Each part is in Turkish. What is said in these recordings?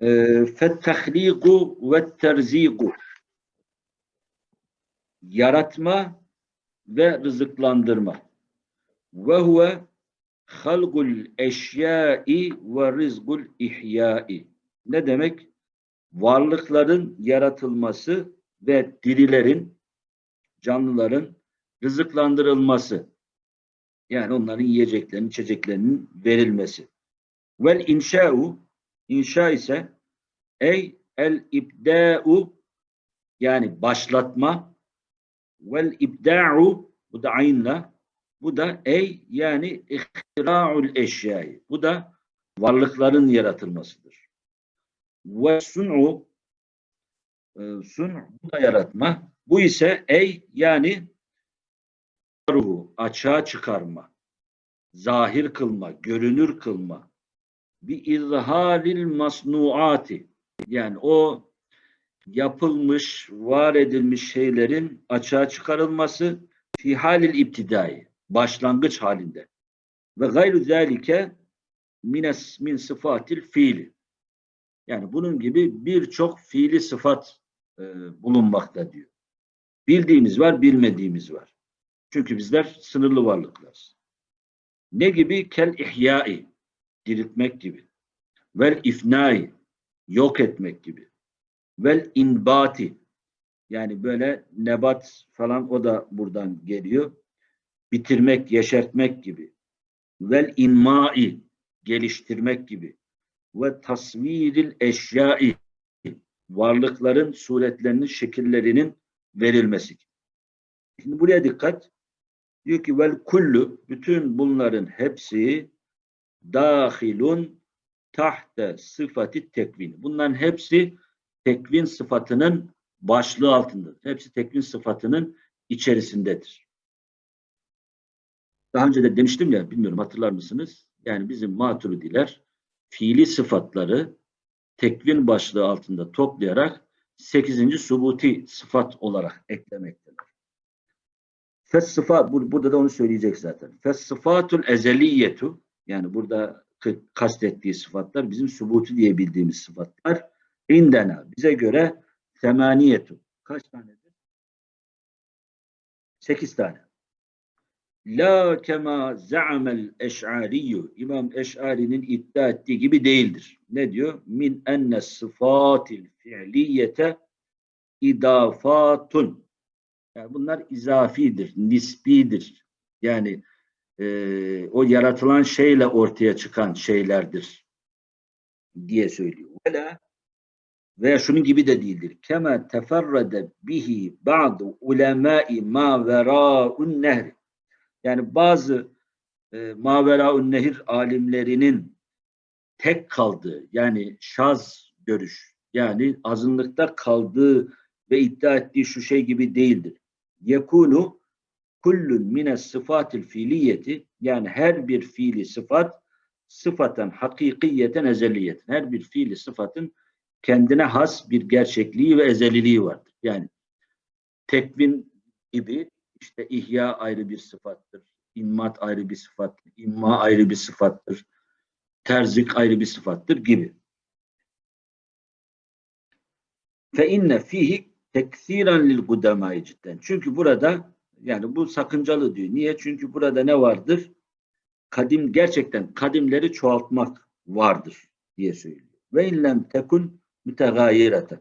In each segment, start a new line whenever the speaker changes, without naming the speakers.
Ee, Fettehliku ve terziku yaratma ve rızıklandırma. Huve halgul eşyai ve rizgul ihyai. Ne demek? Varlıkların yaratılması ve dirilerin, canlıların rızıklandırılması. Yani onların yiyeceklerinin, içeceklerinin verilmesi. Vel inşa'u inşa ise ey el ibda'u yani başlatma vel ibda'u bu da aynla bu da ey yani ihtira'ul eşyayı. Bu da varlıkların yaratılmasıdır. Ve sun'u e, sun bu da yaratma. Bu ise ey yani ruhu açığa çıkarma, zahir kılma, görünür kılma, bir izharil masnuati yani o yapılmış, var edilmiş şeylerin açığa çıkarılması fi halil iptidai başlangıç halinde ve gayru zalike mines min sıfatil fiili yani bunun gibi birçok fiili sıfat e, bulunmakta diyor. Bildiğimiz var, bilmediğimiz var. Çünkü bizler sınırlı varlıklarız. Ne gibi? Kel ihyai, diriltmek gibi. Vel ifnai, yok etmek gibi. Vel inbati, yani böyle nebat falan o da buradan geliyor. Bitirmek, yeşertmek gibi. Vel inmai, geliştirmek gibi. Ve tasviril eşyai, varlıkların suretlerinin, şekillerinin verilmesi gibi. Şimdi buraya dikkat. Diyor ki vel kullu bütün bunların hepsi dahilun tahte sıfatı tekvin. Bunların hepsi tekvin sıfatının başlığı altındadır. Hepsi tekvin sıfatının içerisindedir. Daha önce de demiştim ya, bilmiyorum hatırlar mısınız? Yani bizim maturidiler fiili sıfatları tekvin başlığı altında toplayarak 8. subuti sıfat olarak eklemektedir. Fes sıfat, burada da onu söyleyecek zaten. Fes sıfatul ezeliyetu, yani burada kastettiği sıfatlar bizim subutu diye bildiğimiz sıfatlar. İndena, bize göre semaniyetu. Kaç tanedir? Sekiz tane. La kema za'amel eş'ariyyu. İmam Eş'ari'nin iddia ettiği gibi değildir. Ne diyor? Min enne sıfatil fi'liyete idafatun. Yani bunlar izafidir, nisbidir. Yani e, o yaratılan şeyle ortaya çıkan şeylerdir diye söylüyor. Vela veya şunun gibi de değildir. Kema teferrede bihi ba'du ulemai ma vera'un nehri. Yani bazı e, ma vera'un nehir alimlerinin tek kaldığı yani şaz görüş yani azınlıkta kaldığı ve iddia ettiği şu şey gibi değildir. Yekunu kullun mine sıfatil fiiliyeti yani her bir fiili sıfat sıfaten hakikiyeten ezeliyeten her bir fiili sıfatın kendine has bir gerçekliği ve ezeliliği vardır. Yani tekvin gibi işte ihya ayrı bir sıfattır. İmmat ayrı bir sıfattır. İmma ayrı bir sıfattır. Terzik ayrı bir sıfattır gibi. Fe inne fihi teksiren lil kudemai cidden. Çünkü burada yani bu sakıncalı diyor. Niye? Çünkü burada ne vardır? Kadim gerçekten kadimleri çoğaltmak vardır diye söylüyor. Ve inlem tekun mütegayirete.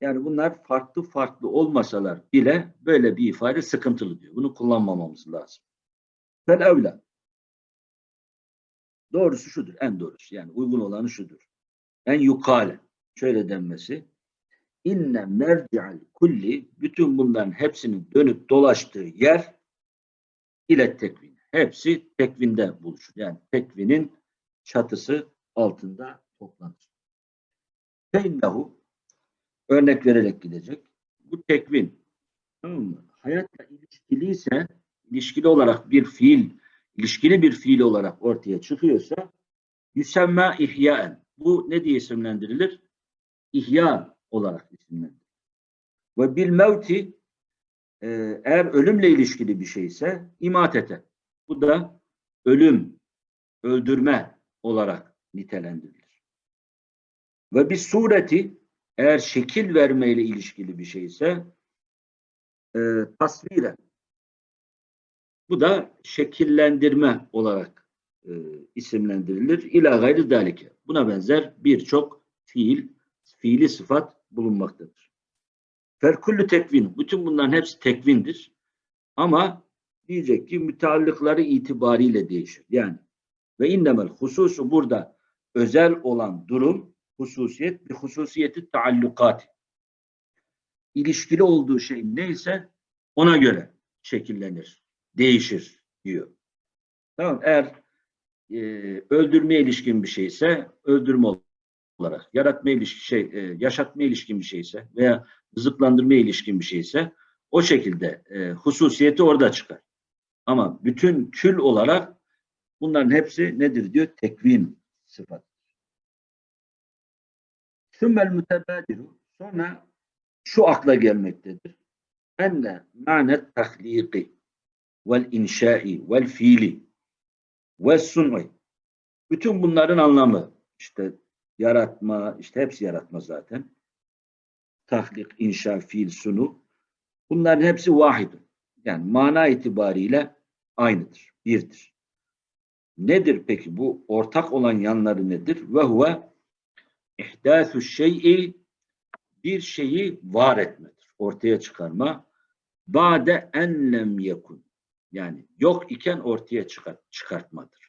Yani bunlar farklı farklı olmasalar bile böyle bir ifade sıkıntılı diyor. Bunu kullanmamamız lazım. Fel evla. Doğrusu şudur. En doğrusu. Yani uygun olanı şudur. En yukale. Şöyle denmesi. İnne merci'al kulli bütün bunların hepsinin dönüp dolaştığı yer ile tekvin. Hepsi tekvinde buluşur. Yani tekvinin çatısı altında toplanır. Feinnehu örnek vererek gidecek. Bu tekvin tamam mı? hayatla ilişkiliyse ilişkili olarak bir fiil ilişkili bir fiil olarak ortaya çıkıyorsa yüsemma ihyaen. Bu ne diye isimlendirilir? İhya olarak isimlendirilir. Ve bil mevti e, eğer ölümle ilişkili bir şeyse imatete. Bu da ölüm, öldürme olarak nitelendirilir. Ve bir sureti eğer şekil vermeyle ilişkili bir şeyse e, tasviren. Bu da şekillendirme olarak e, isimlendirilir. İla gayri dalike. Buna benzer birçok fiil, fiili sıfat bulunmaktadır. Ferkullu tekvin. Bütün bunların hepsi tekvindir. Ama diyecek ki müteallıkları itibariyle değişir. Yani ve innemel hususu burada özel olan durum hususiyet bir hususiyeti taallukat. İlişkili olduğu şey neyse ona göre şekillenir, değişir diyor. Tamam eğer e, öldürmeye ilişkin bir şeyse öldürme olarak, yaratma ilişkin şey, e, yaşatma ilişkin bir şeyse veya rızıklandırmaya ilişkin bir şeyse o şekilde e, hususiyeti orada çıkar. Ama bütün kül olarak bunların hepsi nedir diyor? Tekvin sıfat. Sümmel mütebadiru sonra şu akla gelmektedir. Enne manet tahliki vel inşai vel fiili ve sun'i bütün bunların anlamı işte yaratma, işte hepsi yaratma zaten. Tahlik, inşa, fiil, sunu. Bunların hepsi vahid. Yani mana itibariyle aynıdır, birdir. Nedir peki bu ortak olan yanları nedir? Ve huve ihdâsü şey'i bir şeyi var etmedir. Ortaya çıkarma. Bade enlem yekun. Yani yok iken ortaya çıkart, çıkartmadır.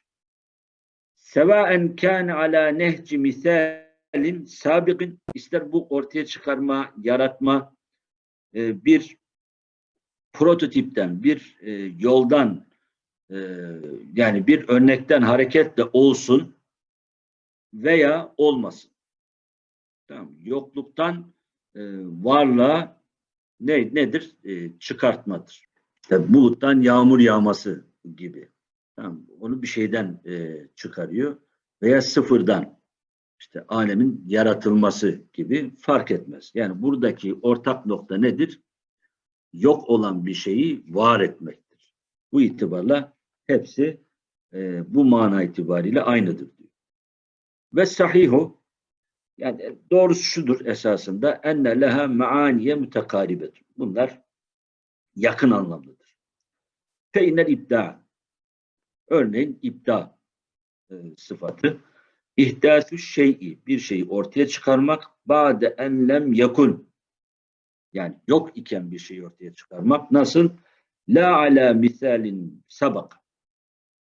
Sevaen kâne alâ nehci misalin sabiqin ister bu ortaya çıkarma, yaratma e, bir prototipten, bir e, yoldan e, yani bir örnekten hareketle olsun veya olmasın. Tamam. Yokluktan varlığa ne nedir? Çıkartmadır. İşte buluttan yağmur yağması gibi. Tamam. Onu bir şeyden e, çıkarıyor veya sıfırdan işte alemin yaratılması gibi fark etmez. Yani buradaki ortak nokta nedir? Yok olan bir şeyi var etmektir. Bu itibarla hepsi e, bu mana itibariyle aynıdır diyor. Ve sahihu yani doğrusu şudur esasında enne leha maaniye mütekaribet. Bunlar yakın anlamlıdır. Fe innel örneğin ibda e, sıfatı ihdasü şey'i bir şeyi ortaya çıkarmak ba'de enlem yakun yani yok iken bir şeyi ortaya çıkarmak nasıl? La ala misalin sabak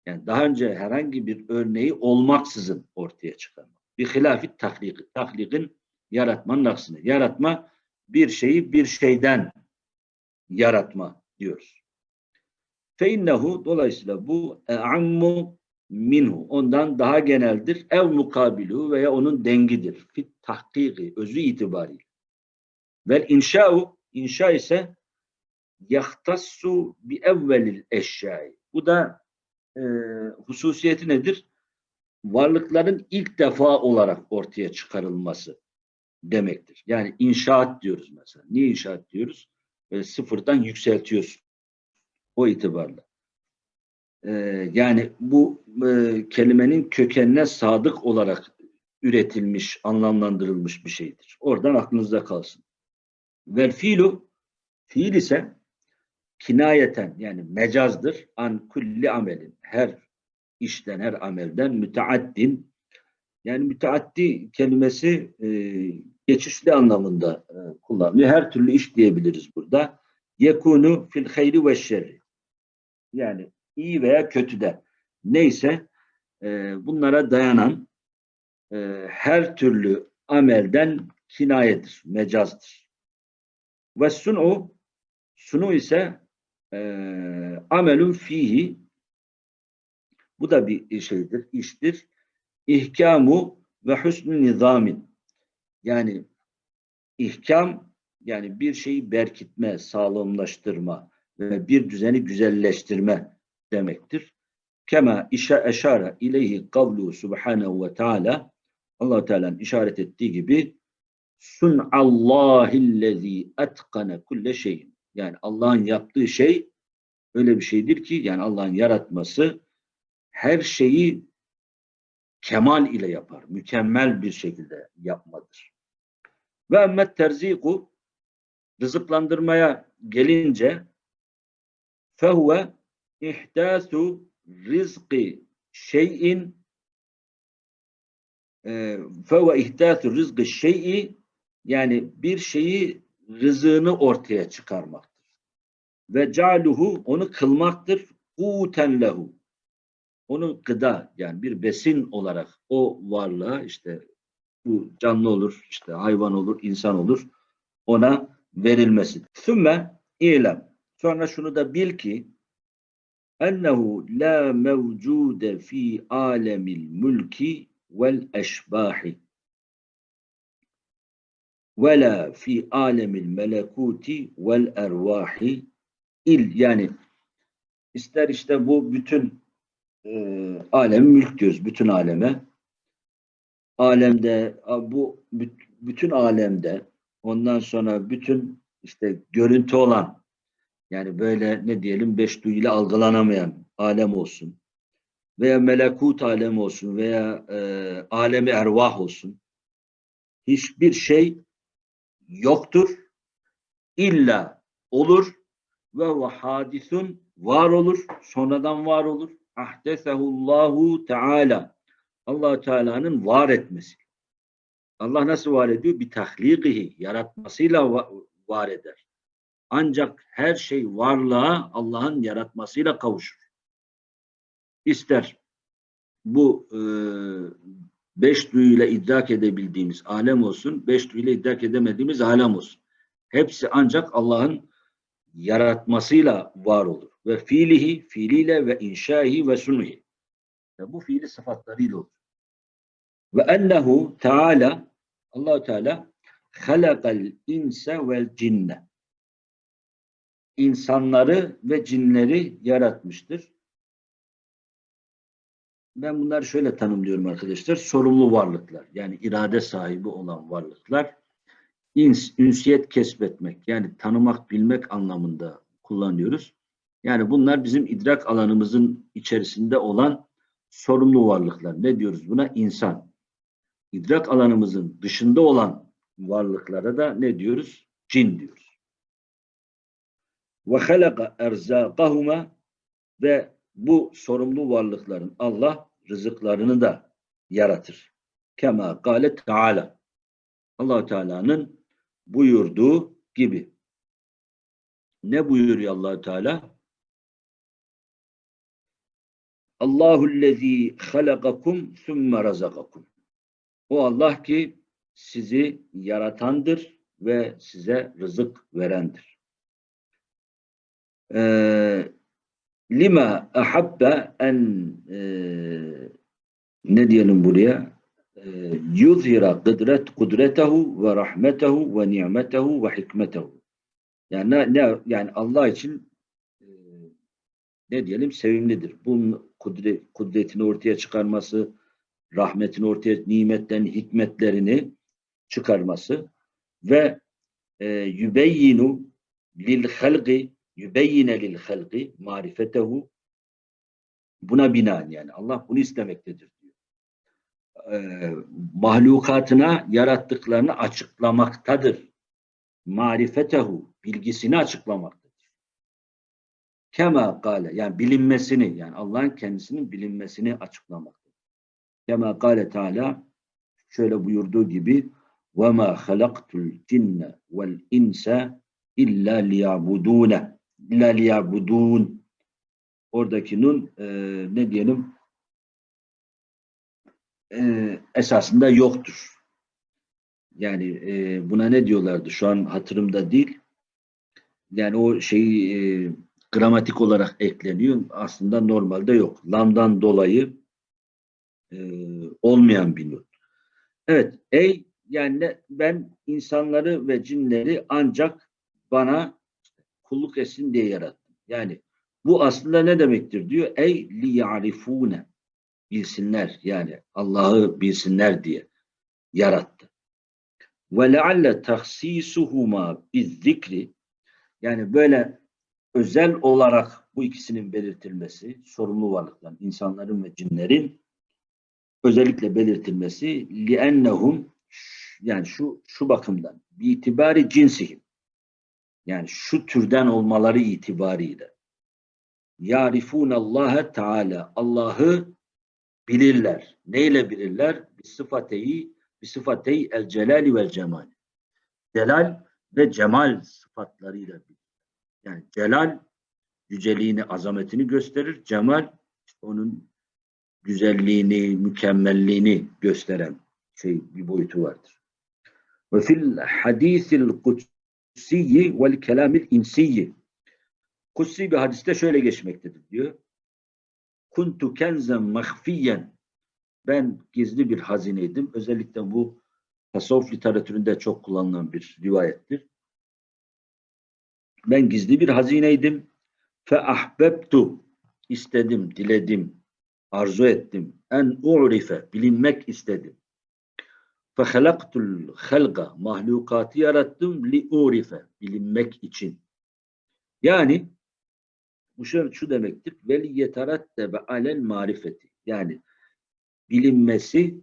yani daha önce herhangi bir örneği olmaksızın ortaya çıkarmak. Bir hilafit tahlik. Tahlikin yaratmanın aksine. Yaratma bir şeyi bir şeyden yaratma diyoruz. Feinnehu dolayısıyla bu e'ammu minhu ondan daha geneldir. Ev mukabilu veya onun dengidir. Fit tahkiki özü itibariyle. Vel inşa'u inşa ise yahtassu bi evvelil eşyai. Bu da e, hususiyeti nedir? Varlıkların ilk defa olarak ortaya çıkarılması demektir. Yani inşaat diyoruz mesela. Niye inşaat diyoruz? Böyle sıfırdan yükseltiyorsun. O itibarla. Ee, yani bu e, kelimenin kökenine sadık olarak üretilmiş, anlamlandırılmış bir şeydir. Oradan aklınızda kalsın. Vel fiilu fiil ise kinayeten yani mecazdır an kulli amelin her işten her amelden müteaddin yani müteaddi kelimesi e, geçişli anlamında e, kullanılıyor. Her türlü iş diyebiliriz burada. Yekunu fil hayri ve şerri. Yani iyi veya kötüde. Neyse e, bunlara dayanan e, her türlü amelden kinayedir, mecazdır. Ve sunu sunu ise e, amelun fihi bu da bir şeydir, iştir. İhkamu ve husnü nizamin yani ihkam yani bir şeyi berkitme, sağlamlaştırma ve bir düzeni güzelleştirme demektir. Kema işe eşara ileyhi kavlu subhanehu ve teala allah Teala'nın işaret ettiği gibi sun'allahillezî etkane kulle şeyin yani Allah'ın yaptığı şey öyle bir şeydir ki yani Allah'ın yaratması her şeyi kemal ile yapar. Mükemmel bir şekilde yapmadır. Ve emmet terziku rızıklandırmaya gelince fehuve ihdasu rizqi şeyin fehuve ihdasu rizqi şey'i yani bir şeyi rızığını ortaya çıkarmaktır. Ve caluhu onu kılmaktır. Kuten lehu. Onu gıda yani bir besin olarak o varlığa işte bu canlı olur, işte hayvan olur, insan olur ona verilmesi. Sümme ilem. Sonra şunu da bil ki ennehu la mevcude fi alemil mülki vel eşbahi ve la fi alemil melekuti vel ervahi il. Yani ister işte bu bütün e, alem mülk diyoruz bütün aleme. Alemde bu bütün alemde ondan sonra bütün işte görüntü olan yani böyle ne diyelim beş duyuyla algılanamayan alem olsun veya melekut alemi olsun veya e, alemi ervah olsun hiçbir şey yoktur illa olur ve hadisun var olur sonradan var olur ahdesehullahu teala allah Teala'nın var etmesi. Allah nasıl var ediyor? Bir tahlikihi, yaratmasıyla var eder. Ancak her şey varlığa Allah'ın yaratmasıyla kavuşur. İster bu e, beş duyuyla idrak edebildiğimiz alem olsun, beş duyuyla idrak edemediğimiz alem olsun. Hepsi ancak Allah'ın yaratmasıyla var olur. Ve fiilihi, fiiliyle ve inşaihi ve sunuhi. Bu fiili sıfatlarıyla olur. Ve ennehu Teala allah Teala halakal inse vel cinne insanları ve cinleri yaratmıştır. Ben bunları şöyle tanımlıyorum arkadaşlar. Sorumlu varlıklar. Yani irade sahibi olan varlıklar. İns, ünsiyet kesbetmek. Yani tanımak, bilmek anlamında kullanıyoruz. Yani bunlar bizim idrak alanımızın içerisinde olan sorumlu varlıklar. Ne diyoruz buna? İnsan. İdrak alanımızın dışında olan varlıklara da ne diyoruz? Cin diyoruz. Ve halaka erzakahuma ve bu sorumlu varlıkların Allah rızıklarını da yaratır. Kema kâle Teala. allah Teala'nın buyurduğu gibi. Ne buyuruyor allah Teala? Allahu'llezî halakakum sümme razakakum. O Allah ki sizi yaratandır ve size rızık verendir. Ee, lima ahabbe en e, ne diyelim buraya? E, yuzhira kudret kudretehu ve rahmetehu ve nimetehu ve hikmetehu. Yani ne, ne yani Allah için e, ne diyelim? Sevimlidir. Bunun kudret, kudretini ortaya çıkarması, rahmetini ortaya, nimetlerini, hikmetlerini çıkarması ve e, yübeyyinu lil halqi yübeyyine lil halqi marifetehu buna binaen yani Allah bunu istemektedir diyor. E, mahlukatına yarattıklarını açıklamaktadır. Marifetehu bilgisini açıklamaktadır. Kema kale yani bilinmesini yani Allah'ın kendisinin bilinmesini açıklamaktadır. Kema kale Teala şöyle buyurduğu gibi وَمَا خَلَقْتُ الْجِنَّ وَالْاِنْسَ اِلَّا لِيَعْبُدُونَ illa liyabudun oradaki nun e, ne diyelim e, esasında yoktur. Yani e, buna ne diyorlardı? Şu an hatırımda değil. Yani o şeyi e, gramatik olarak ekleniyor. Aslında normalde yok. Lamdan dolayı e, olmayan bir nun. Evet. Ey yani ben insanları ve cinleri ancak bana kulluk etsin diye yarattım. Yani bu aslında ne demektir diyor? Ey li ya'rifune bilsinler yani Allah'ı bilsinler diye yarattı. Ve lealle tahsisuhuma bizzikri yani böyle özel olarak bu ikisinin belirtilmesi sorumlu varlıkların, insanların ve cinlerin özellikle belirtilmesi li'ennehum yani şu şu bakımdan bir itibari cinsihim yani şu türden olmaları itibariyle Allah Teala Allah'ı bilirler. Neyle bilirler? Bir sıfateyi bir sıfateyi el celali vel cemal. Celal ve cemal sıfatlarıyla bilir. Yani celal yüceliğini, azametini gösterir. Cemal onun güzelliğini, mükemmelliğini gösteren şey bir boyutu vardır. Ve fil hadisil kutsiyyi vel kelamil insiyyi Kutsi bir hadiste şöyle geçmektedir diyor. Kuntu kenzen mahfiyen ben gizli bir hazineydim. Özellikle bu tasavvuf literatüründe çok kullanılan bir rivayettir. Ben gizli bir hazineydim. Fe ahbebtu istedim, diledim, arzu ettim. En u'rife bilinmek istedim. Halaktul halga mahlukatı yarattım li bilinmek için. Yani bu şu, şu demektir. Veli yeterattebe alel marifeti. Yani bilinmesi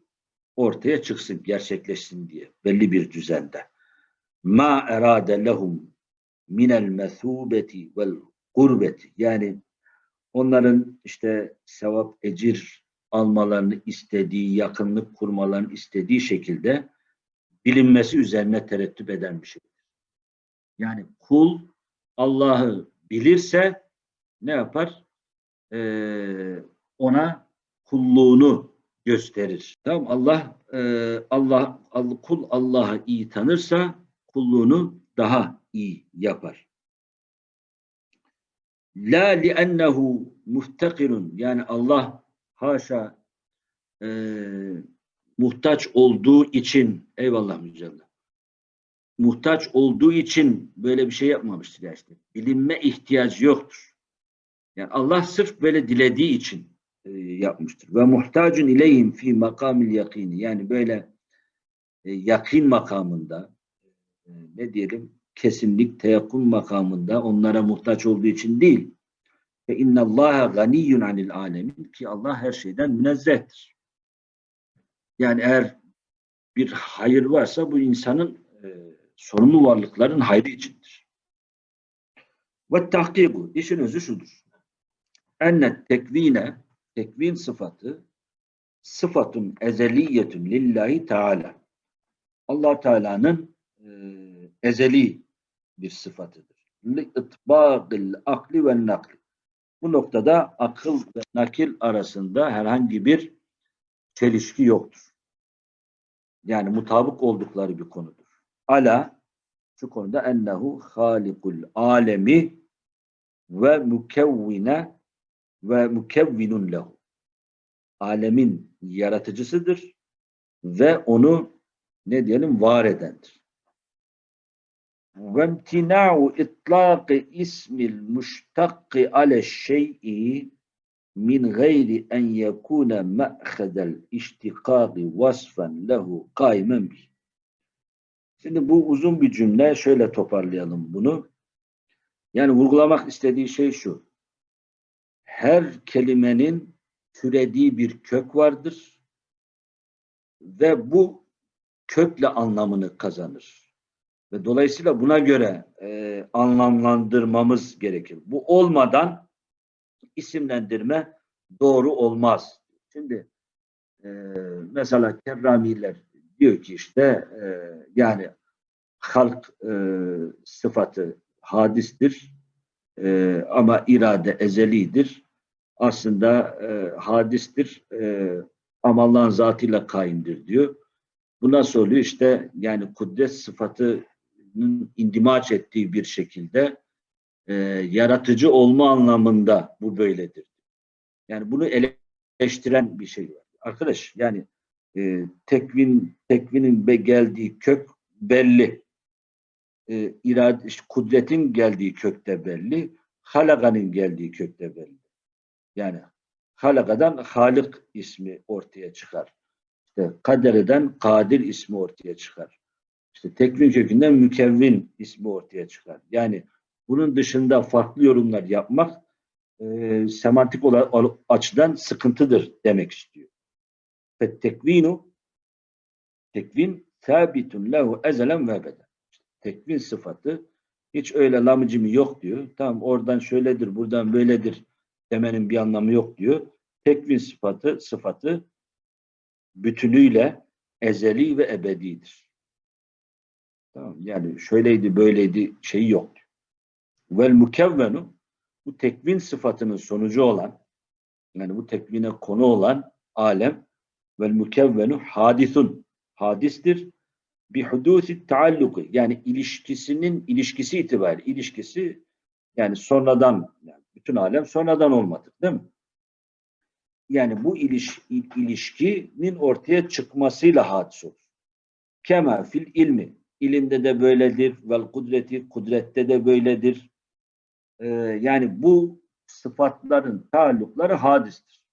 ortaya çıksın, gerçekleşsin diye belli bir düzende. Ma erade lehum minel mesubeti vel gurbeti. Yani onların işte sevap, ecir almalarını istediği, yakınlık kurmalarını istediği şekilde bilinmesi üzerine terettüp eden bir şeydir. Yani kul Allah'ı bilirse ne yapar? Ee, ona kulluğunu gösterir. Tamam Allah e, Allah, Allah kul Allah'ı iyi tanırsa kulluğunu daha iyi yapar. La li'ennehu muhtakirun yani Allah haşa e, muhtaç olduğu için eyvallah mücadele muhtaç olduğu için böyle bir şey yapmamıştır ya işte. Bilinme ihtiyacı yoktur. Yani Allah sırf böyle dilediği için e, yapmıştır. Ve muhtacun ileyhim fi makamil yakini. Yani böyle e, yakin makamında e, ne diyelim kesinlik, teyakkun makamında onlara muhtaç olduğu için değil. Ve innallaha ganiyyun anil alemin ki Allah her şeyden münezzehtir. Yani eğer bir hayır varsa bu insanın e, sorumlu varlıkların hayrı içindir. Ve tahkiku, işin özü şudur. Enne tekvine, tekvin sıfatı, sıfatun ezeliyetun lillahi teala. allah Teala'nın e, ezeli bir sıfatıdır. Li akli ve nakli. Bu noktada akıl ve nakil arasında herhangi bir çelişki yoktur. Yani mutabık oldukları bir konudur. Ala şu konuda ennehu halikul alemi ve mukevvine ve mukevvinun lehu. Alemin yaratıcısıdır ve onu ne diyelim var edendir. İmtina'u itlaqi ismil muştakki ale şey'i min gayri en yekune me'hedel iştikaki vasfen lehu kaimen bih. Şimdi bu uzun bir cümle. Şöyle toparlayalım bunu. Yani vurgulamak istediği şey şu. Her kelimenin türediği bir kök vardır ve bu kökle anlamını kazanır. Ve dolayısıyla buna göre e, anlamlandırmamız gerekir. Bu olmadan isimlendirme doğru olmaz. Şimdi e, mesela kerramiler diyor ki işte e, yani halk e, sıfatı hadistir e, ama irade ezelidir. Aslında e, hadistir e, ama Allah'ın zatıyla kaimdir diyor. Bu nasıl oluyor? İşte yani kudret sıfatının indimaç ettiği bir şekilde e, yaratıcı olma anlamında bu böyledir. Yani bunu eleştiren bir şey var. Arkadaş yani e, tekvin tekvinin be geldiği kök belli. E, irade, kudretin geldiği kökte belli. Halaka'nın geldiği kökte belli. Yani halakadan Halik ismi ortaya çıkar. İşte kadereden Kadir ismi ortaya çıkar. İşte tekvin kökünden mükevvin ismi ortaya çıkar. Yani bunun dışında farklı yorumlar yapmak e, semantik olarak açıdan sıkıntıdır demek istiyor. Fettekvinu tekvin sabitun lehu ezelen ve ebeden. Tekvin sıfatı hiç öyle lamıcımı yok diyor. Tamam oradan şöyledir, buradan böyledir demenin bir anlamı yok diyor. Tekvin sıfatı sıfatı bütünüyle ezeli ve ebedidir. Tamam yani şöyleydi böyleydi şeyi yok. Vel mukevvenu bu tekvin sıfatının sonucu olan yani bu tekvine konu olan alem vel mukevvenu hadisun hadistir bi hudusi taalluku yani ilişkisinin ilişkisi itibariyle ilişkisi yani sonradan yani bütün alem sonradan olmadı değil mi? Yani bu iliş, ilişkinin ortaya çıkmasıyla hadis olur. Kema fil ilmi ilimde de böyledir vel kudreti kudrette de böyledir. Ee, yani bu sıfatların taallukları hadistir.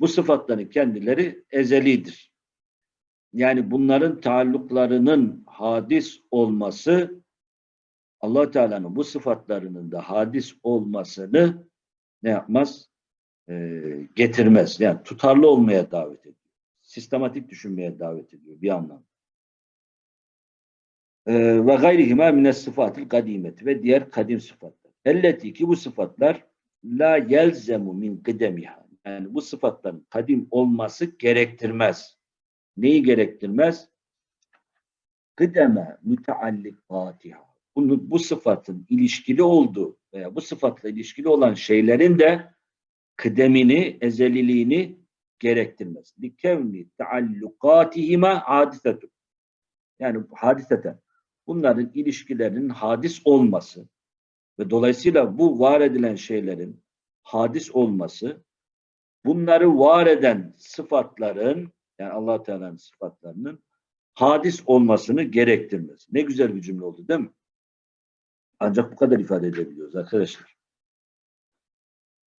Bu sıfatların kendileri ezelidir. Yani bunların taalluklarının hadis olması allah Teala'nın bu sıfatlarının da hadis olmasını ne yapmaz? Ee, getirmez. Yani tutarlı olmaya davet ediyor. Sistematik düşünmeye davet ediyor bir anlamda. Ee, ve gayrihima mines sıfatil kadimeti ve diğer kadim sıfatlar. Elleti ki bu sıfatlar la yelzemu min kıdemiha. Yani bu sıfatların kadim olması gerektirmez. Neyi gerektirmez? Kıdeme müteallikatiha. Bunu, bu sıfatın ilişkili olduğu veya bu sıfatla ilişkili olan şeylerin de kıdemini, ezeliliğini gerektirmez. Likevni taallukatihima hadisetun. Yani hadiseten. Bunların ilişkilerinin hadis olması ve dolayısıyla bu var edilen şeylerin hadis olması bunları var eden sıfatların yani allah Teala'nın sıfatlarının hadis olmasını gerektirmez. Ne güzel bir cümle oldu değil mi? Ancak bu kadar ifade edebiliyoruz arkadaşlar.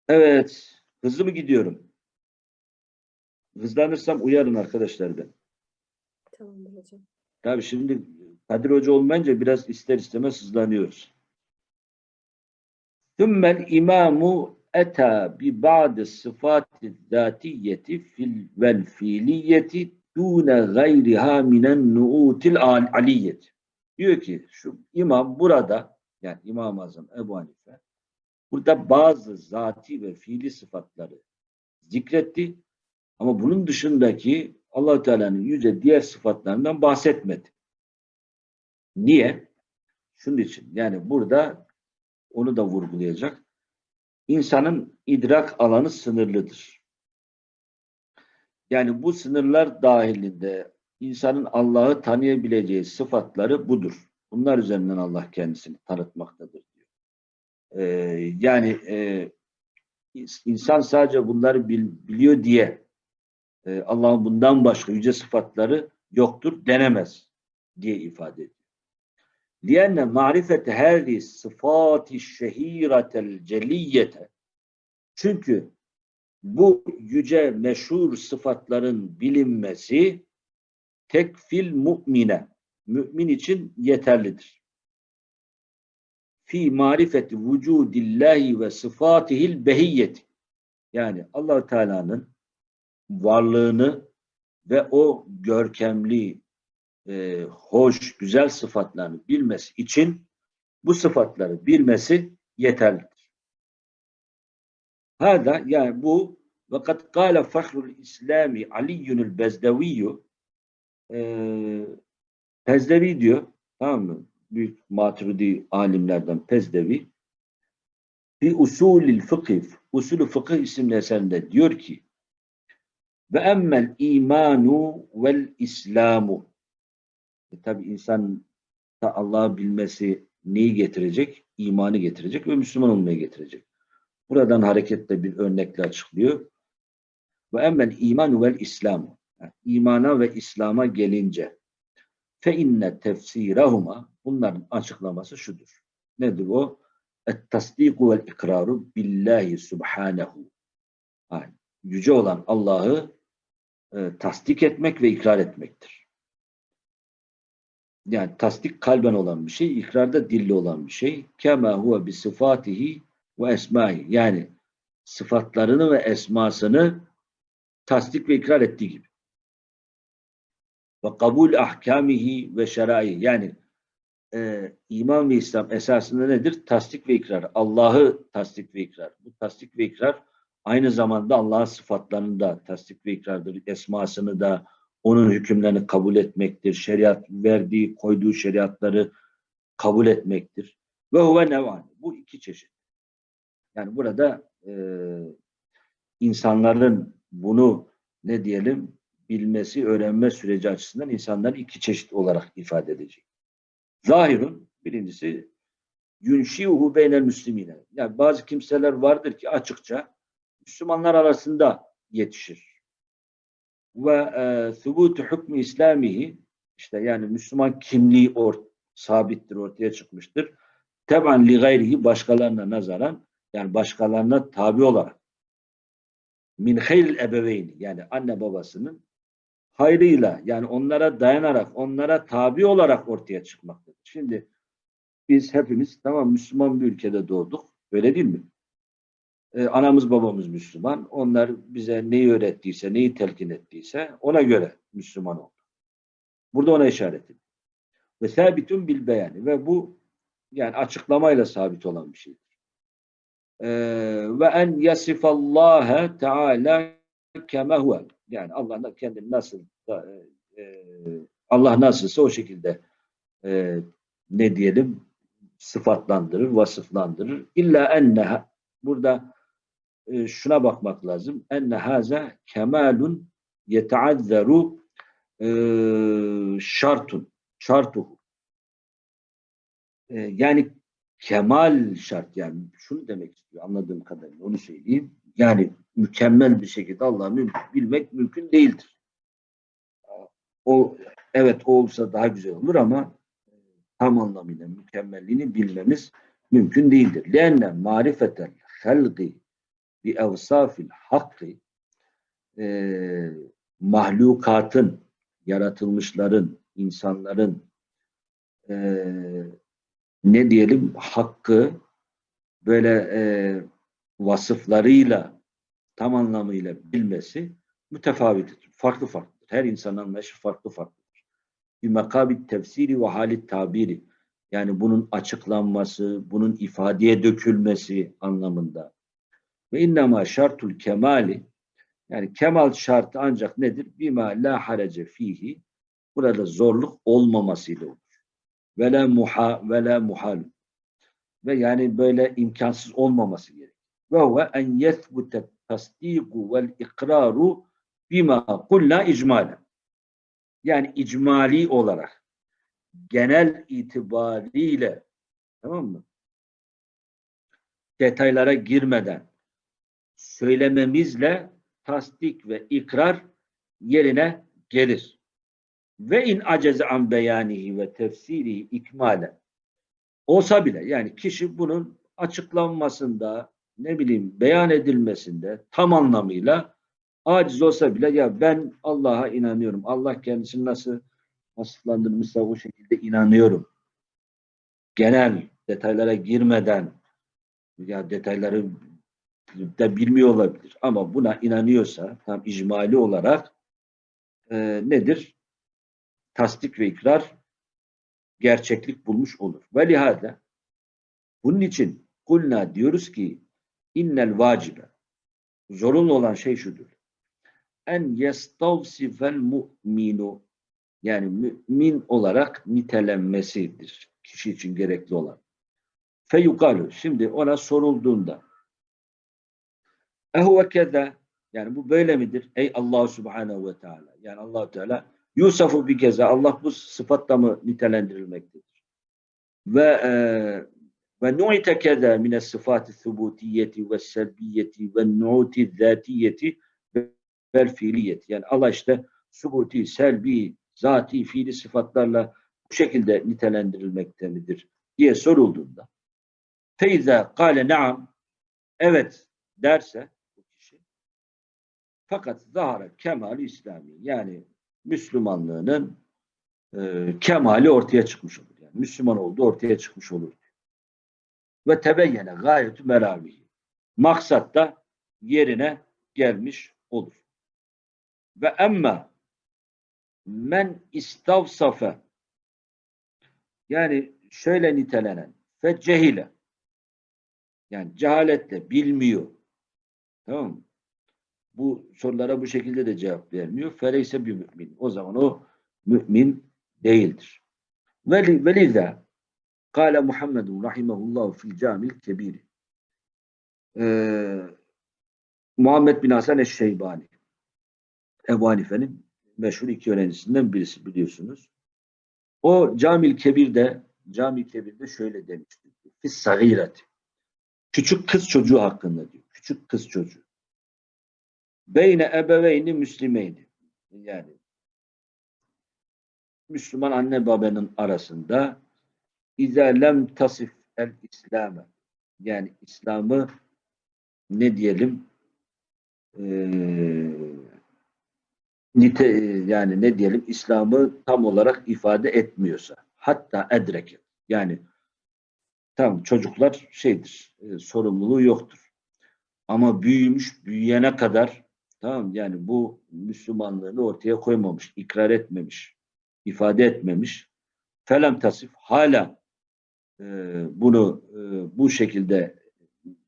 Evet. Hızlı mı gidiyorum? Hızlanırsam uyarın arkadaşlar ben.
Tamamdır hocam.
Tabii şimdi Kadir Hoca olmayınca biraz ister istemez hızlanıyoruz. Thümmel imamu eta bi ba'di sıfati zatiyeti fil vel fiiliyeti dune gayriha minen nu'util aliyeti. Diyor ki şu imam burada yani İmam-ı Azam Ebu Hanife burada bazı zati ve fiili sıfatları zikretti ama bunun dışındaki allah Teala'nın yüce diğer sıfatlarından bahsetmedi. Niye? Şunun için yani burada onu da vurgulayacak. İnsanın idrak alanı sınırlıdır. Yani bu sınırlar dahilinde insanın Allah'ı tanıyabileceği sıfatları budur. Bunlar üzerinden Allah kendisini tanıtmaktadır diyor. Ee, yani e, insan sadece bunları bil, biliyor diye e, Allah'ın bundan başka yüce sıfatları yoktur denemez diye ifade ediyor. لِيَنَّ مَعْرِفَةَ هَذِي صِفَاتِ الشَّه۪يرَةَ الْجَلِيَّةَ Çünkü bu yüce meşhur sıfatların bilinmesi tekfil mu'mine mümin için yeterlidir. Fi marifeti vücudillahi ve sıfatihil behiyyeti yani allah Teala'nın varlığını ve o görkemli, e, hoş, güzel sıfatlarını bilmesi için bu sıfatları bilmesi yeterlidir. Hada yani bu vakat kâle fahrul İslami Aliyyunul Bezdeviyyü e, Pezdevi diyor tamam mı? Büyük maturidi alimlerden Pezdevi fi usulil fıkıh usulü fıkıh isimli eserinde diyor ki ve emmel imanu vel islamu e, tabi insan Allah'ı bilmesi neyi getirecek? İmanı getirecek ve Müslüman olmayı getirecek. Buradan hareketle bir örnekle açıklıyor. Ve emmel imanu vel islamu yani imana ve İslam'a gelince fe inne tefsirahuma bunların açıklaması şudur. Nedir o? Et tasdiku vel ikraru billahi subhanehu. Yani yüce olan Allah'ı e, tasdik etmek ve ikrar etmektir. Yani tasdik kalben olan bir şey, ikrarda dille olan bir şey. Kema huve bi sıfatihi ve esmahi. Yani sıfatlarını ve esmasını tasdik ve ikrar ettiği gibi. Ve kabul ahkamihi ve şerai yani e, iman ve İslam esasında nedir? Tasdik ve ikrar. Allah'ı tasdik ve ikrar. Bu tasdik ve ikrar aynı zamanda Allah'ın sıfatlarını da tasdik ve ikrardır. Esmasını da onun hükümlerini kabul etmektir. Şeriat verdiği, koyduğu şeriatları kabul etmektir. Ve huve nevani. Bu iki çeşit. Yani burada e, insanların bunu ne diyelim bilmesi, öğrenme süreci açısından insanlar iki çeşit olarak ifade edecek. Zahirun birincisi yunşiuhu beynel müslimine. Yani bazı kimseler vardır ki açıkça Müslümanlar arasında yetişir. Ve e, thubutu hükmü İslamihi işte yani Müslüman kimliği or, sabittir, ortaya çıkmıştır. Teban li gayrihi başkalarına nazaran yani başkalarına tabi olarak min hayril ebeveyni yani anne babasının hayrıyla yani onlara dayanarak onlara tabi olarak ortaya çıkmaktadır. Şimdi biz hepimiz tamam Müslüman bir ülkede doğduk. Öyle değil mi? Ee, anamız babamız Müslüman. Onlar bize neyi öğrettiyse, neyi telkin ettiyse ona göre Müslüman olduk. Burada ona işaret ediyor. Ve sabitun bil beyani ve bu yani açıklamayla sabit olan bir şeydir. Ee, ve en yasifallâhe teâlâ keme huve. Yani Allah kendini nasıl e, Allah nasılsa o şekilde e, ne diyelim sıfatlandırır, vasıflandırır. İlla enne burada e, şuna bakmak lazım. Enne haza kemalun yeteazzeru e, şartun şartuhu. E, yani kemal şart yani şunu demek istiyor anladığım kadarıyla onu söyleyeyim. Yani mükemmel bir şekilde Allah'ı bilmek mümkün değildir. O evet o olsa daha güzel olur ama tam anlamıyla mükemmelliğini bilmemiz mümkün değildir. Lenne marifetel halqi bi evsafil hakkı e, mahlukatın, yaratılmışların, insanların e, ne diyelim hakkı böyle e, vasıflarıyla tam anlamıyla bilmesi mütefavittir. Farklı farklıdır. Her insanın anlayışı farklı farklıdır. Bir makabit tefsiri ve halit tabiri. Yani bunun açıklanması, bunun ifadeye dökülmesi anlamında. Ve innema şartul kemali yani kemal şartı ancak nedir? Bima la harece fihi burada zorluk olmamasıyla olur. Ve la muha ve la muhal. Ve yani böyle imkansız olmaması gerekir. Ve huve en yethbute tasdiku vel ikraru bima kulna icmalen. Yani icmali olarak genel itibariyle tamam mı? Detaylara girmeden söylememizle tasdik ve ikrar yerine gelir. Ve in aceze an beyanihi ve tefsirihi ikmale olsa bile yani kişi bunun açıklanmasında ne bileyim beyan edilmesinde tam anlamıyla aciz olsa bile ya ben Allah'a inanıyorum. Allah kendisini nasıl vasıflandırmışsa o şekilde inanıyorum. Genel detaylara girmeden ya detayları da bilmiyor olabilir. Ama buna inanıyorsa tam icmali olarak e, nedir? Tasdik ve ikrar gerçeklik bulmuş olur. Ve lihada bunun için kulna diyoruz ki innel vacibe zorunlu olan şey şudur. En yestavsifel mu'minu yani mümin olarak nitelenmesidir. Kişi için gerekli olan. Feyukalu. Şimdi ona sorulduğunda Ehuve keza yani bu böyle midir? Ey Allah Subhanahu ve Teala. Yani allah Teala Yusuf'u bir keza Allah bu sıfatla mı nitelendirilmektedir? Ve e, ve nu'ite keza mine sıfatı thubutiyeti ve selbiyeti ve nu'ti zatiyeti ve fiiliyeti. Yani Allah işte subuti, selbi, zati, fiili sıfatlarla bu şekilde nitelendirilmekte midir diye sorulduğunda feyze kâle naam evet derse fakat zahara kemali İslami yani Müslümanlığının e, kemali ortaya çıkmış olur. Yani Müslüman olduğu ortaya çıkmış olur. Ve tebeyyene gayetü meravihi. Maksat da yerine gelmiş olur. Ve emma men istavsafe yani şöyle nitelenen fe cehile yani cehaletle bilmiyor. Tamam mı? Bu sorulara bu şekilde de cevap vermiyor. Feleyse bir mümin. O zaman o mümin değildir. Veli, velizâ Kale Muhammedun rahimehullah fil camil kebiri. Ee, Muhammed bin Hasan Eşşeybani. Ebu Hanife'nin meşhur iki öğrencisinden birisi biliyorsunuz. O Camil Kebir'de Camil Kebir'de şöyle demişti. Fis sagireti. Küçük kız çocuğu hakkında diyor. Küçük kız çocuğu. Beyne ebeveyni müslimeydi. Yani Müslüman anne babanın arasında İzâ lem tasif el İslam'ı yani İslam'ı ne diyelim eee nite yani ne diyelim İslam'ı tam olarak ifade etmiyorsa hatta edreke yani tam çocuklar şeydir e, sorumluluğu yoktur. Ama büyümüş büyüyene kadar tamam yani bu Müslümanlığını ortaya koymamış, ikrar etmemiş, ifade etmemiş. Felem tasif hala e, bunu e, bu şekilde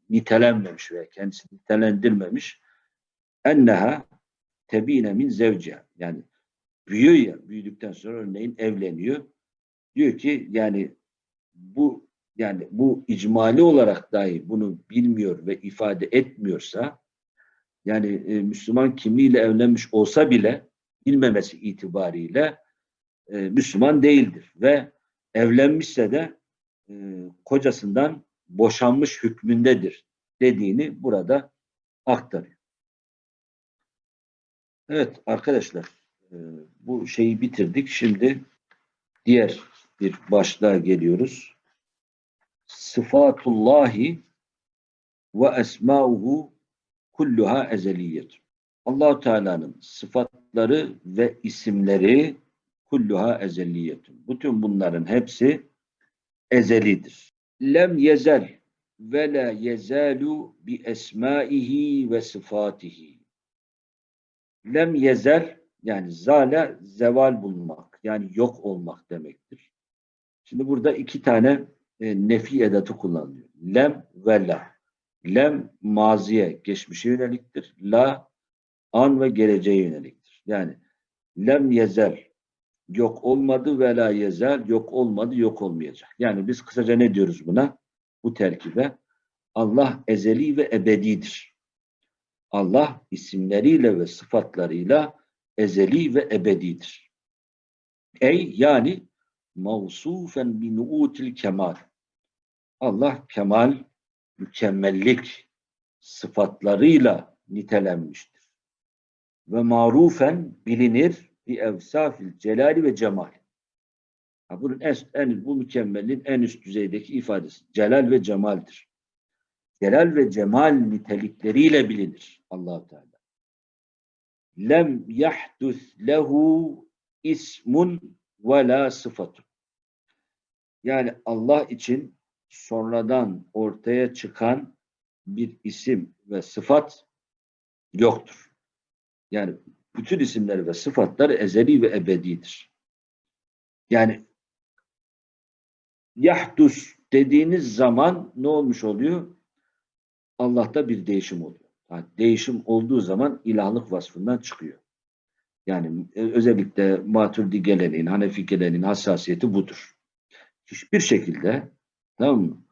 nitelenmemiş ve kendisi nitelendirmemiş. Enneha tebine min zevciha. Yani büyüyor ya, büyüdükten sonra örneğin evleniyor. Diyor ki yani bu yani bu icmali olarak dahi bunu bilmiyor ve ifade etmiyorsa yani e, Müslüman kimliğiyle evlenmiş olsa bile bilmemesi itibariyle e, Müslüman değildir ve evlenmişse de e, kocasından boşanmış hükmündedir dediğini burada aktarıyor. Evet arkadaşlar e, bu şeyi bitirdik. Şimdi diğer bir başlığa geliyoruz. Sıfatullahi ve esmauhu kulluha ezeliyet. allah Teala'nın sıfatları ve isimleri kulluha ezeliyetun. Bütün bunların hepsi ezelidir. Lem yezel ve la yezalu bi esmaihi ve sıfatihi. Lem yezel yani zale zeval bulmak yani yok olmak demektir. Şimdi burada iki tane e, nefi edatı kullanılıyor. Lem ve la. Lem maziye, geçmişe yöneliktir. La an ve geleceğe yöneliktir. Yani lem yezel yok olmadı ve la yezel yok olmadı yok olmayacak. Yani biz kısaca ne diyoruz buna? Bu terkibe Allah ezeli ve ebedidir. Allah isimleriyle ve sıfatlarıyla ezeli ve ebedidir. Ey yani mavsufen bi nuutil kemal. Allah kemal, mükemmellik sıfatlarıyla nitelenmiştir. Ve marufen bilinir bi evsafil celali ve cemal. Ha, bunun en, en, bu mükemmelliğin en üst düzeydeki ifadesi. Celal ve cemaldir. Celal ve cemal nitelikleriyle bilinir allah Teala. Lem yahdus lehu ismun ve la sıfatun. Yani Allah için sonradan ortaya çıkan bir isim ve sıfat yoktur. Yani bütün isimler ve sıfatlar ezeli ve ebedidir. Yani yahdus dediğiniz zaman ne olmuş oluyor? Allah'ta bir değişim oluyor. Yani değişim olduğu zaman ilahlık vasfından çıkıyor. Yani e, özellikle Maturidi geleneğin, Hanefi geleneğin hassasiyeti budur. Hiçbir şekilde tamam mı?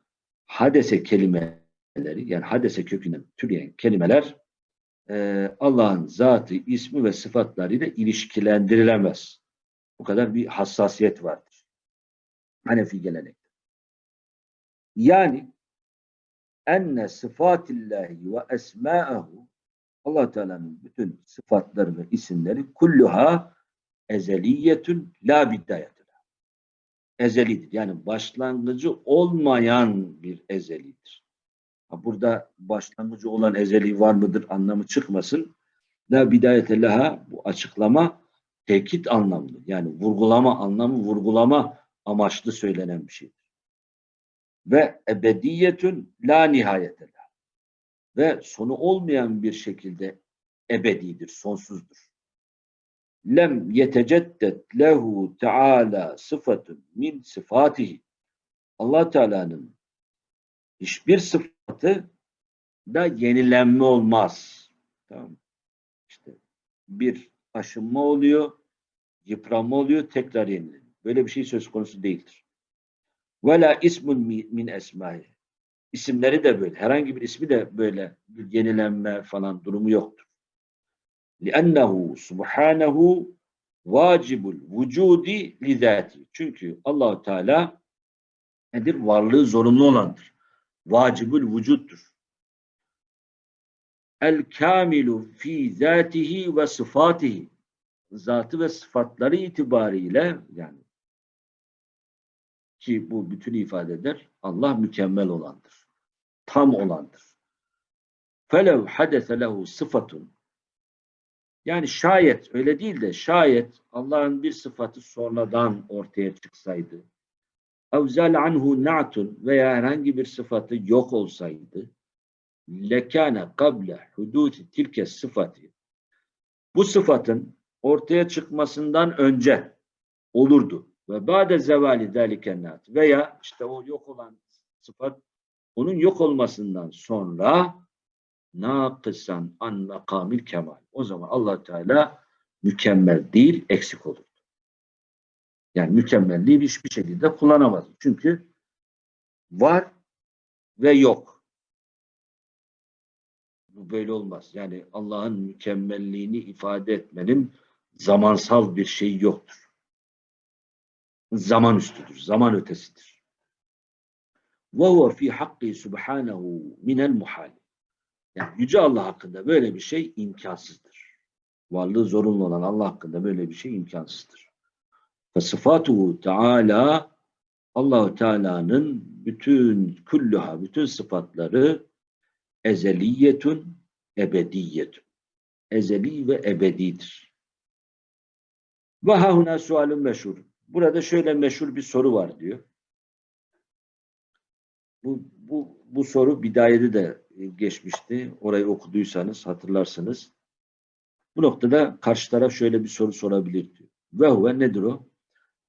Hadese kelimeleri yani hadese kökünden türeyen kelimeler e, Allah'ın zatı, ismi ve sıfatlarıyla ilişkilendirilemez. Bu kadar bir hassasiyet vardır. Hanefi gelenekte. Yani enne sıfatillahi ve esma'ahu allah Teala'nın bütün sıfatları ve isimleri kulluha ezeliyetün la bidayetüla. Ezelidir. Yani başlangıcı olmayan bir ezelidir. Burada başlangıcı olan ezeli var mıdır anlamı çıkmasın. La bidayete laha bu açıklama tekit anlamlı. Yani vurgulama anlamı vurgulama amaçlı söylenen bir şeydir. Ve ebediyetün la nihayete la. Ve sonu olmayan bir şekilde ebedidir, sonsuzdur. Lem yeteceddet lehu teala sıfatun min sıfatihi. Allah Teala'nın hiçbir sıfatı da yenilenme olmaz. Tamam. İşte bir aşınma oluyor, yıpranma oluyor, tekrar yenileniyor. Böyle bir şey söz konusu değildir. Vela ismun mi- min esmai. İsimleri de böyle. Herhangi bir ismi de böyle bir yenilenme falan durumu yoktur. لِأَنَّهُ سُبْحَانَهُ vacibul vücudi lizati. Çünkü Allahu Teala nedir? Varlığı zorunlu olandır. Vacibul vücuttur. El kamilu fi zatihi ve sıfatihi. Zatı ve sıfatları itibariyle yani ki bu bütün ifade eder. Allah mükemmel olandır. Tam olandır. Felev hadese lehu sıfatun yani şayet öyle değil de şayet Allah'ın bir sıfatı sonradan ortaya çıksaydı evzel anhu na'tun veya herhangi bir sıfatı yok olsaydı lekâne kable huduti tilke sıfatı bu sıfatın ortaya çıkmasından önce olurdu. Ve ba'de zevali zâliken na'at veya işte o yok olan sıfat onun yok olmasından sonra nakısan an makamil kemal. O zaman allah Teala mükemmel değil, eksik olur. Yani mükemmelliği hiçbir şekilde kullanamaz. Çünkü var ve yok. Bu böyle olmaz. Yani Allah'ın mükemmelliğini ifade etmenin zamansal bir şeyi yoktur. Zaman üstüdür, zaman ötesidir. وَهُوَ فِي حَقِّ سُبْحَانَهُ مِنَ الْمُحَالِ yani Yüce Allah hakkında böyle bir şey imkansızdır. Varlığı zorunlu olan Allah hakkında böyle bir şey imkansızdır. Ve sıfatuhu Teala Allahu Teala'nın bütün kulluha, bütün sıfatları ezeliyetun, ebediyetun. Ezeli ve ebedidir. Ve hahuna sualun meşhur. Burada şöyle meşhur bir soru var diyor. Bu, bu, bu soru bidayede de geçmişti. Orayı okuduysanız hatırlarsınız. Bu noktada karşı taraf şöyle bir soru sorabilir diyor. Ve huve nedir o?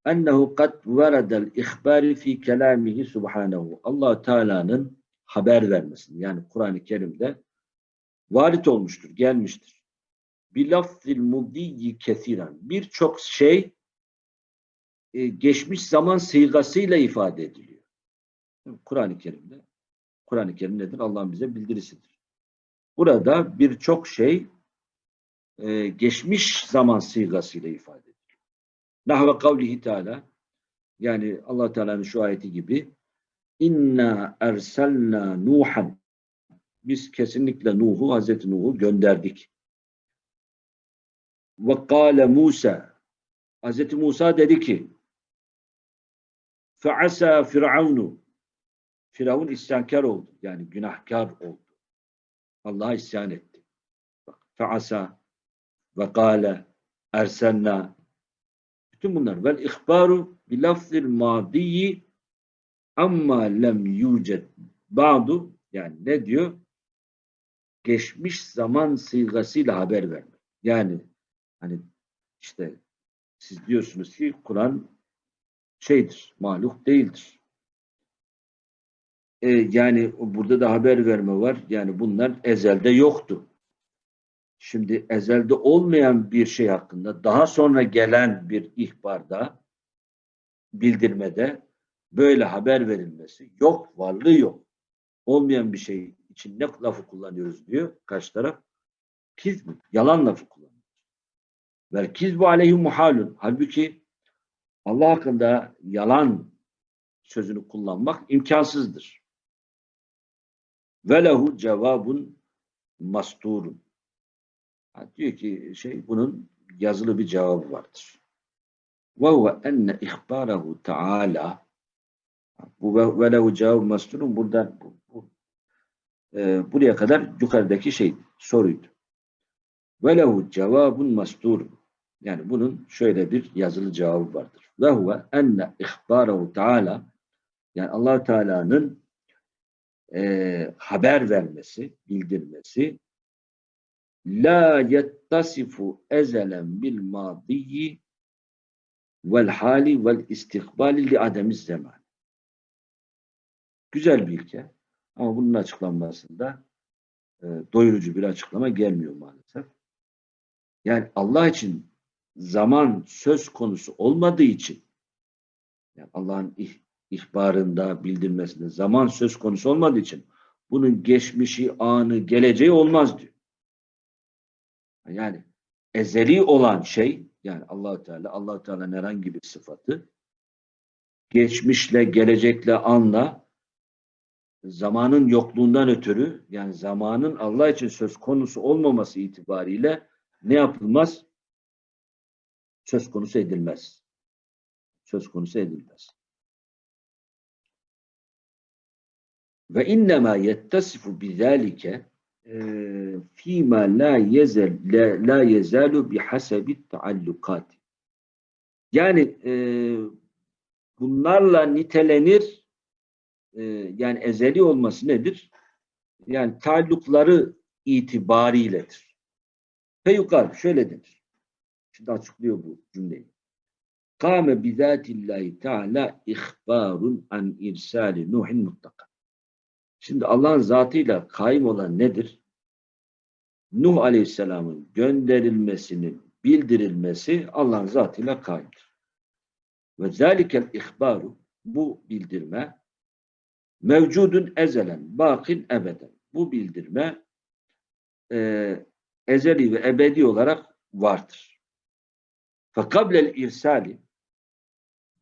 Ennehu kad veredel ihbari fi kelamihi subhanehu. allah Teala'nın haber vermesini yani Kur'an-ı Kerim'de varit olmuştur, gelmiştir. Bilafzil mudiyyi kesiren. Birçok şey e, geçmiş zaman sigasıyla ifade ediliyor. Kur'an-ı Kerim'de. Kur'an-ı Kerim nedir? Allah'ın bize bildirisidir. Burada birçok şey e, geçmiş zaman sigasıyla ifade ediliyor. Nahve kavlihi Teala yani allah Teala'nın şu ayeti gibi inna erselna Nuhan biz kesinlikle Nuh'u, Hazreti Nuh'u gönderdik. Ve kâle Musa Hazreti Musa dedi ki fe'asa firavunu Firavun isyankar oldu. Yani günahkar oldu. Allah'a isyan etti. Fe'asa ve kâle ersenna bütün bunlar vel ihbaru bi lafzil madiyi amma lem yucet ba'du yani ne diyor? Geçmiş zaman sigasıyla haber vermek. Yani hani işte siz diyorsunuz ki Kur'an şeydir, mahluk değildir. E, yani burada da haber verme var. Yani bunlar ezelde yoktu. Şimdi ezelde olmayan bir şey hakkında daha sonra gelen bir ihbarda, bildirmede böyle haber verilmesi yok, varlığı yok. Olmayan bir şey için ne lafı kullanıyoruz diyor karşı taraf. Kizb, yalan lafı kullanıyor. Vel kizbu aleyhi muhalun. Halbuki Allah hakkında yalan sözünü kullanmak imkansızdır. Ve lehu cevabun masturun. Diyor ki şey bunun yazılı bir cevabı vardır. Ve huve enne ihbarahu taala bu ve lehu cevabun masturun buradan bu, bu, e, buraya kadar yukarıdaki şey soruydu. Ve lehu cevabun masturun. Yani bunun şöyle bir yazılı cevabı vardır. Ve huve enne ihbarahu taala yani allah Teala'nın e, haber vermesi, bildirmesi la yettasifu ezelen bil madiyi vel hali vel istikbali li ademiz zaman. Güzel bir ilke. Ama bunun açıklanmasında e, doyurucu bir açıklama gelmiyor maalesef. Yani Allah için zaman söz konusu olmadığı için yani Allah'ın ihbarında, bildirmesinde zaman söz konusu olmadığı için bunun geçmişi, anı, geleceği olmaz diyor. Yani ezeli olan şey yani allah Teala, allah Teala'nın herhangi bir sıfatı geçmişle, gelecekle, anla zamanın yokluğundan ötürü yani zamanın Allah için söz konusu olmaması itibariyle ne yapılmaz? Söz konusu edilmez. Söz konusu edilmez. Ve innema yettasifu bizalike eee, fîmâ la yezel la, yezalu bihasebi taallukat. Yani eee, bunlarla nitelenir eee, yani ezeli olması nedir? Yani taallukları itibariyledir. Feyukal şöyle denir. Şimdi açıklıyor bu cümleyi. Kâme bizâtillâhi teâlâ ihbârun an irsâli Nuhin mutlaka. Şimdi Allah'ın zatıyla kaim olan nedir? Nuh Aleyhisselam'ın gönderilmesinin bildirilmesi Allah'ın zatıyla kaimdir. Ve zâlikel ihbaru bu bildirme mevcudun ezelen, bakin ebeden. Bu bildirme e, ezeli ve ebedi olarak vardır. Fekablel irsali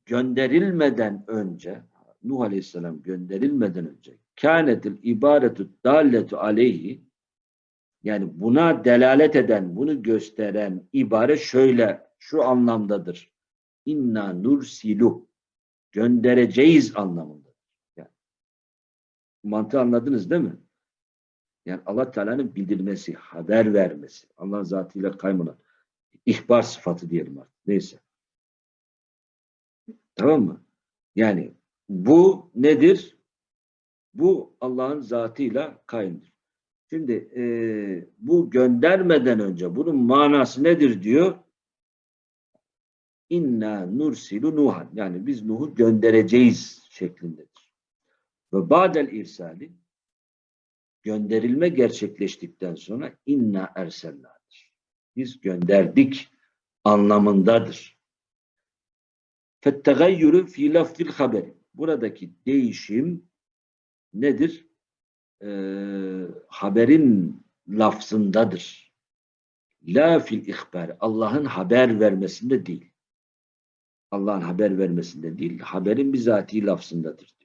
gönderilmeden önce Nuh Aleyhisselam gönderilmeden önce kânetil ibaretu dalletu aleyhi yani buna delalet eden, bunu gösteren ibare şöyle, şu anlamdadır. İnna nursilu göndereceğiz anlamındadır. Yani, mantığı anladınız değil mi? Yani Allah Teala'nın bildirmesi, haber vermesi, Allah zatıyla kaymanan ihbar sıfatı diyelim artık. Neyse. Tamam mı? Yani bu nedir? Bu Allah'ın zatıyla kaimdir. Şimdi e, bu göndermeden önce bunun manası nedir diyor? İnna nursilu Nuhan. Yani biz Nuh'u göndereceğiz şeklindedir. Ve ba'del irsali gönderilme gerçekleştikten sonra inna erselnadır. Biz gönderdik anlamındadır. Fettegayyürü fi lafzil haberi. Buradaki değişim nedir? Ee, haberin lafzındadır. La fil ihbar. Allah'ın haber vermesinde değil. Allah'ın haber vermesinde değil. Haberin bizatihi lafzındadır.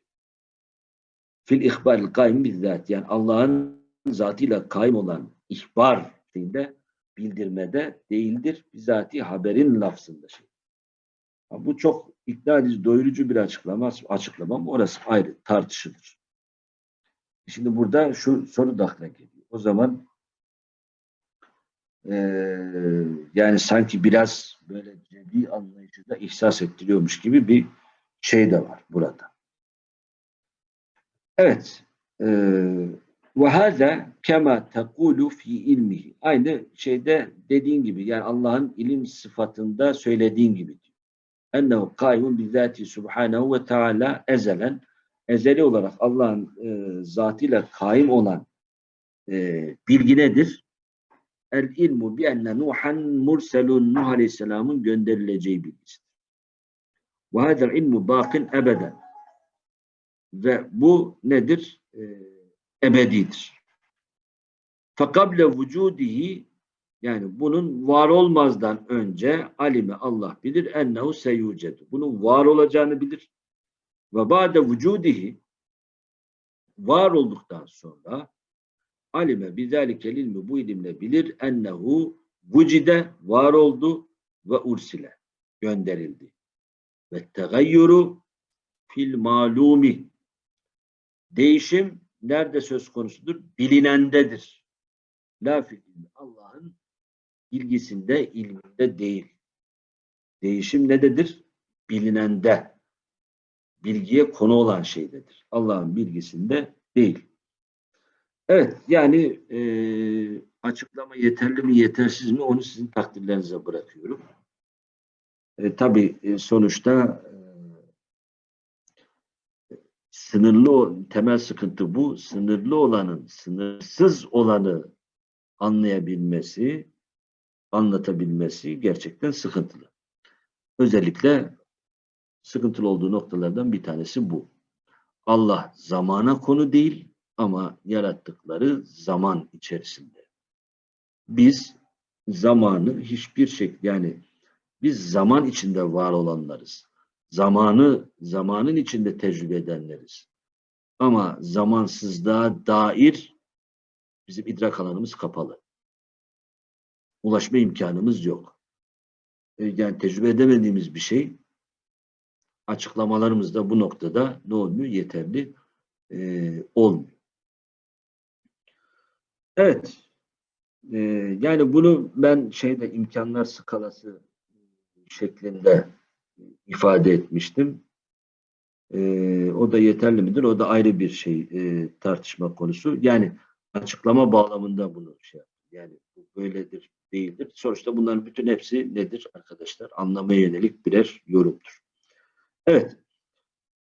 Fil ihbar kaim bizzat. Yani Allah'ın zatıyla kaim olan ihbar şeyinde bildirmede değildir. Bizatihi haberin lafzında şey. Bu çok ikna edici, doyurucu bir açıklama, açıklamam. Orası ayrı, tartışılır. Şimdi burada şu soru da aklına geliyor. O zaman eee, yani sanki biraz böyle cebi anlayışı da ihsas ettiriyormuş gibi bir şey de var burada. Evet. eee, Ve hâzâ kema tekulu fi ilmihi. Aynı şeyde dediğin gibi yani Allah'ın ilim sıfatında söylediğin gibi. Ennehu kâimun bizâti subhânehu ve teâlâ ezelen ezeli olarak Allah'ın e, zatıyla kaim olan e, bilgi nedir? El ilmu bi enne Nuhan murselun Nuh Aleyhisselam'ın gönderileceği bilgisidir. Ve hadel ilmu bakin ebeden. Ve bu nedir? E, ebedidir. Fekable vücudihi yani bunun var olmazdan önce alime Allah bilir ennehu seyucedu. Bunun var olacağını bilir. Ve ba'de vücudihi var olduktan sonra alime bizalikel ilmi bu ilimle bilir ennehu vücide var oldu ve ursile gönderildi. Ve tegayyuru fil malumi değişim nerede söz konusudur? Bilinendedir. La. Allah'ın bilgisinde, ilminde değil. Değişim nededir? Bilinende. Bilgiye konu olan şeydedir. Allah'ın bilgisinde değil. Evet, yani e, açıklama yeterli mi yetersiz mi onu sizin takdirlerinize bırakıyorum. E, tabii e, sonuçta e, sınırlı temel sıkıntı bu. Sınırlı olanın sınırsız olanı anlayabilmesi, anlatabilmesi gerçekten sıkıntılı. Özellikle sıkıntılı olduğu noktalardan bir tanesi bu. Allah zamana konu değil ama yarattıkları zaman içerisinde. Biz zamanı hiçbir şekilde yani biz zaman içinde var olanlarız. Zamanı zamanın içinde tecrübe edenleriz. Ama zamansızlığa dair bizim idrak alanımız kapalı. Ulaşma imkanımız yok. E, Yani tecrübe edemediğimiz bir şey açıklamalarımız da bu noktada ne olmuyor? Yeterli e, olmuyor. Evet. E, yani bunu ben şeyde imkanlar skalası şeklinde ifade etmiştim. E, o da yeterli midir? O da ayrı bir şey e, tartışma konusu. Yani açıklama bağlamında bunu şey. Yani bu böyledir, değildir. Sonuçta bunların bütün hepsi nedir arkadaşlar? Anlamaya yönelik birer yorumdur. Evet.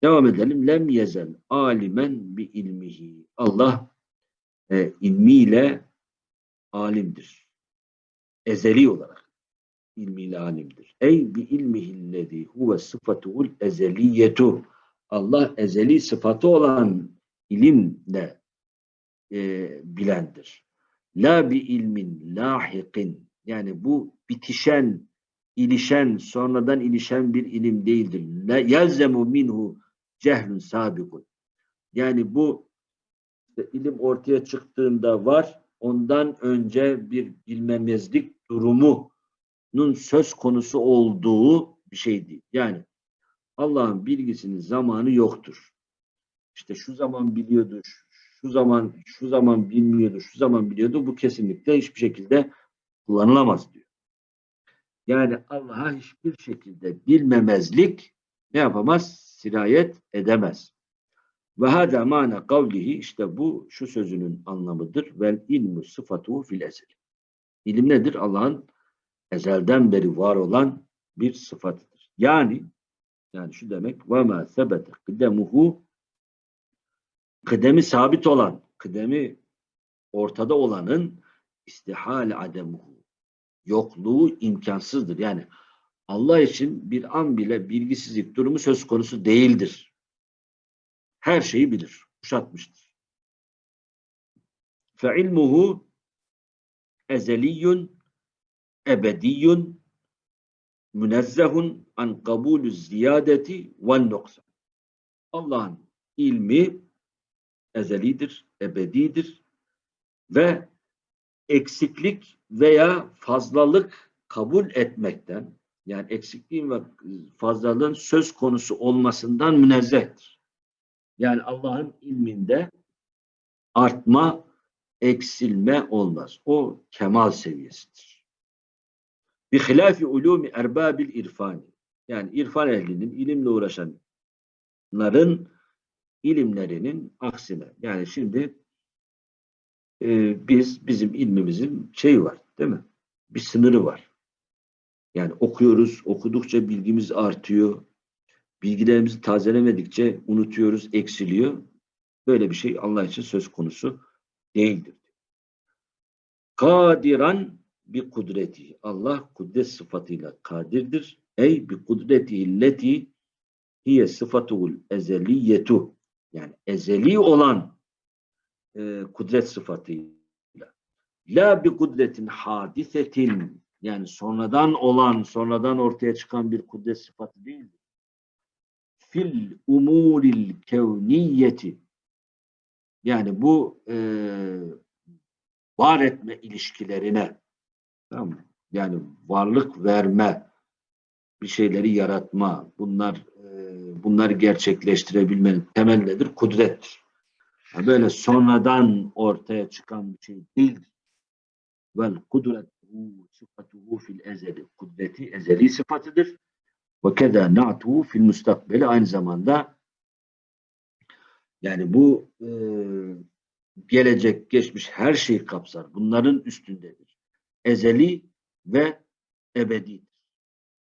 Devam edelim. Lem yezel alimen bi ilmihi. Allah e, ilmiyle alimdir. Ezeli olarak ilmiyle alimdir. Ey bi ilmihillezî huve sıfatuhul ezeliyetu. Allah ezeli sıfatı olan ilimle e, bilendir. La bi ilmin lahikin. Yani bu bitişen, ilişen, sonradan ilişen bir ilim değildir. Yelzemu minhu cehlun sabikun. Yani bu işte ilim ortaya çıktığında var, ondan önce bir bilmemezlik durumunun söz konusu olduğu bir şey değil. Yani Allah'ın bilgisinin zamanı yoktur. İşte şu zaman biliyordu, şu zaman şu zaman bilmiyordu, şu zaman biliyordu. Bu kesinlikle hiçbir şekilde kullanılamaz diyor. Yani Allah'a hiçbir şekilde bilmemezlik ne yapamaz? Sirayet edemez. Ve hâdâ mâne kavlihi işte bu şu sözünün anlamıdır. Vel ilmu sıfatuhu fil ezel. İlim nedir? Allah'ın ezelden beri var olan bir sıfatıdır. Yani yani şu demek ve mâ sebete kıdemuhu kıdemi sabit olan, kıdemi ortada olanın istihal ademuhu yokluğu imkansızdır. Yani Allah için bir an bile bilgisizlik durumu söz konusu değildir. Her şeyi bilir, kuşatmıştır. İlmuhu ezeliyyun ebediyyun münezzehun an kabulü ziyadeti ve noksan. Allah'ın ilmi ezelidir, ebedidir ve eksiklik veya fazlalık kabul etmekten yani eksikliğin ve fazlalığın söz konusu olmasından münezzehtir. Yani Allah'ın ilminde artma, eksilme olmaz. O kemal seviyesidir. Bi hilafi ulumi erbabil irfani. Yani irfan ehlinin, ilimle uğraşanların ilimlerinin aksine. Yani şimdi e, biz, bizim ilmimizin şeyi var değil mi? Bir sınırı var. Yani okuyoruz, okudukça bilgimiz artıyor. Bilgilerimizi tazelemedikçe unutuyoruz, eksiliyor. Böyle bir şey Allah için söz konusu değildir. Kadiran bir kudreti. Allah kudret sıfatıyla kadirdir. Ey bir kudreti illeti hiye sıfatuhul ezeliyetu. Yani ezeli olan e, kudret sıfatıyla. La bi kudretin hadisetin yani sonradan olan, sonradan ortaya çıkan bir kudret sıfatı değildir. Fil umuril kevniyeti yani bu e, var etme ilişkilerine tamam? Yani varlık verme, bir şeyleri yaratma, bunlar e, bunları gerçekleştirebilmenin temel nedir? Kudrettir. Böyle sonradan ortaya çıkan bir şey değildir. Vel kudretuhu sıfatuhu fil ezeli. Kudreti ezeli sıfatıdır. Ve keda na'tuhu fil mustakbeli aynı zamanda yani bu e, gelecek, geçmiş her şeyi kapsar. Bunların üstündedir. Ezeli ve ebedidir.